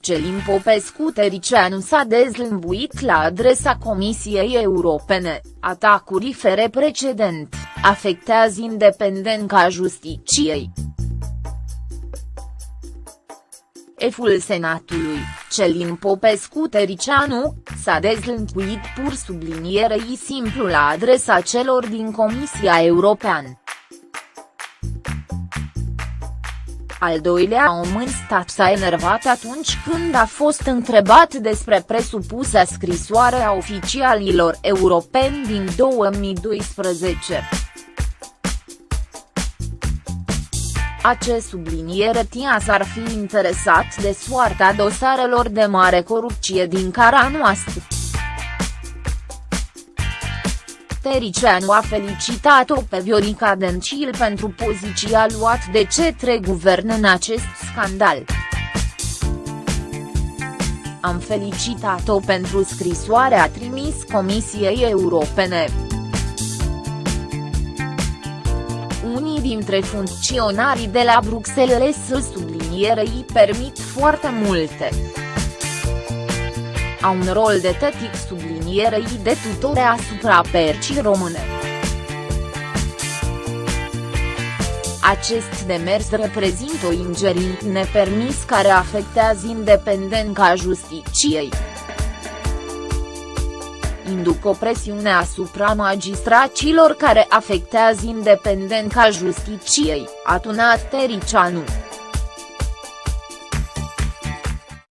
Celin Popescu Tericianu s-a dezlămbuit la adresa Comisiei Europene, atacuri fere precedent, afectează independența justiciei. Eful Senatului, Celin Popescu Tericianu, s-a dezlănțuit pur sublinierei simplu la adresa celor din Comisia Europeană. Al doilea om în stat s-a enervat atunci când a fost întrebat despre presupusa scrisoare a oficialilor europeni din 2012. Acest subliniere tia s-ar fi interesat de soarta dosarelor de mare corupție din cara noastră. Tericianu a felicitat-o pe Viorica Dencil pentru poziția luat de cetre guvern în acest scandal. Am felicitat-o pentru scrisoarea trimis Comisiei Europene. Unii dintre funcționarii de la Bruxelles sublinierei permit foarte multe au un rol de tetic sublinierei de tutore asupra percii române. Acest demers reprezintă o ingerint nepermis care afectează independența justiciei induc o presiune asupra magistracilor care afectează independența justiciei, a tunat Tericianu.